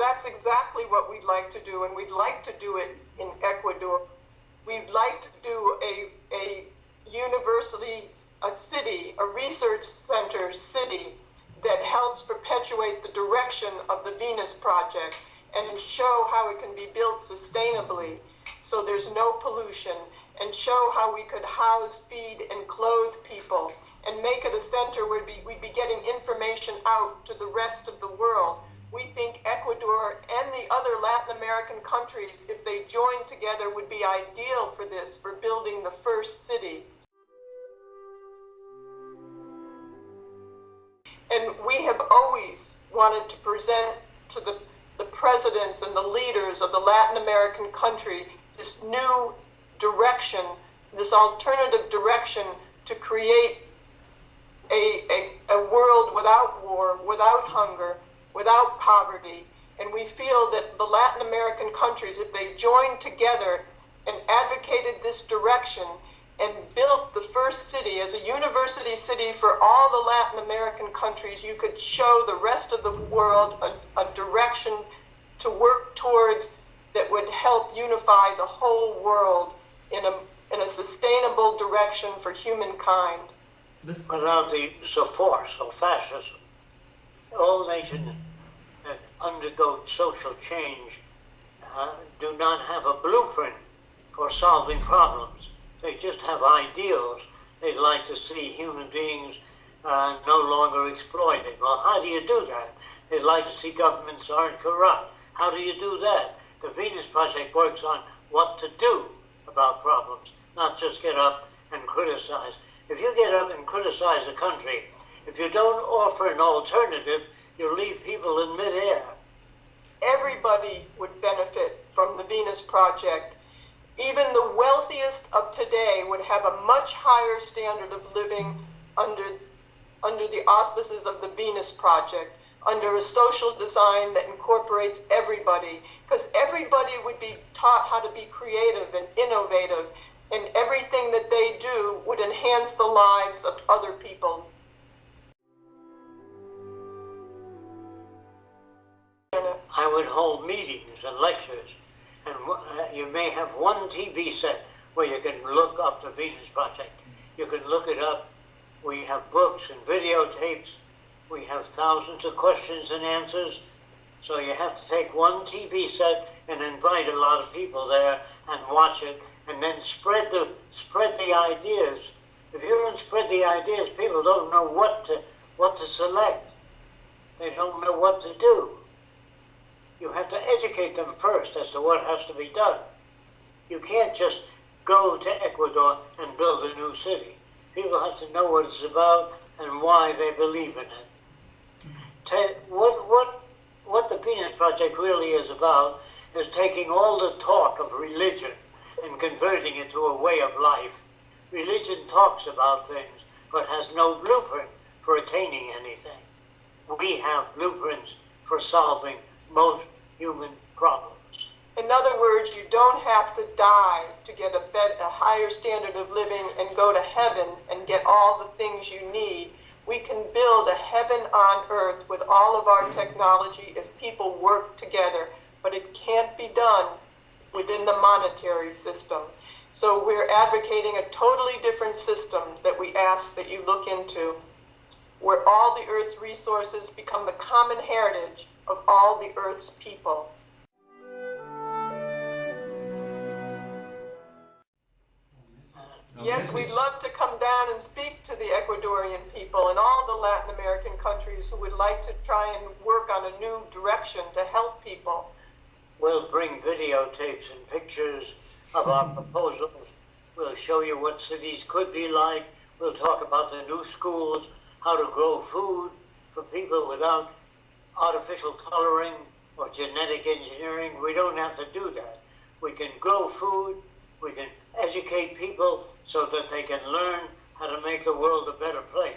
that's exactly what we'd like to do, and we'd like to do it in Ecuador. We'd like to do a, a university, a city, a research center city that helps perpetuate the direction of the Venus Project and show how it can be built sustainably so there's no pollution and show how we could house, feed, and clothe people and make it a center where we, we'd be getting information out to the rest of the world. We think Ecuador and the other Latin American countries, if they joined together, would be ideal for this, for building the first city. And we have always wanted to present to the, the presidents and the leaders of the Latin American country this new direction, this alternative direction to create a, a, a world without war, without hunger, without poverty. And we feel that the Latin American countries, if they joined together and advocated this direction and built the first city as a university city for all the Latin American countries, you could show the rest of the world a, a direction to work towards that would help unify the whole world in a, in a sustainable direction for humankind. Without the support of fascism. All nations that undergo social change uh, do not have a blueprint for solving problems. They just have ideals. They'd like to see human beings uh, no longer exploited. Well, how do you do that? They'd like to see governments aren't corrupt. How do you do that? The Venus Project works on what to do about problems, not just get up and criticize. If you get up and criticize a country, if you don't offer an alternative, you leave people in midair. Everybody would benefit from the Venus Project. Even the wealthiest of today would have a much higher standard of living under, under the auspices of the Venus Project, under a social design that incorporates everybody, because everybody would be taught how to be creative and innovative and everything that they do would enhance the lives of other people. I would hold meetings and lectures, and uh, you may have one TV set where you can look up the Venus Project. You can look it up. We have books and videotapes. We have thousands of questions and answers. So you have to take one TV set and invite a lot of people there and watch it and then spread the spread the ideas. If you don't spread the ideas, people don't know what to what to select. They don't know what to do. You have to educate them first as to what has to be done. You can't just go to Ecuador and build a new city. People have to know what it's about and why they believe in it. What, what, what the Venus Project really is about is taking all the talk of religion and converting it to a way of life. Religion talks about things, but has no blueprint for attaining anything. We have blueprints for solving most human problems. In other words, you don't have to die to get a, bet, a higher standard of living and go to heaven and get all the things you need. We can build a heaven on earth with all of our technology if people work together, but it can't be done within the monetary system. So we're advocating a totally different system that we ask that you look into, where all the Earth's resources become the common heritage of all the Earth's people. Yes, we'd love to come down and speak to the Ecuadorian people and all the Latin American countries who would like to try and work on a new direction to help people. We'll bring videotapes and pictures of our proposals. We'll show you what cities could be like. We'll talk about the new schools, how to grow food for people without artificial coloring or genetic engineering. We don't have to do that. We can grow food, we can educate people so that they can learn how to make the world a better place.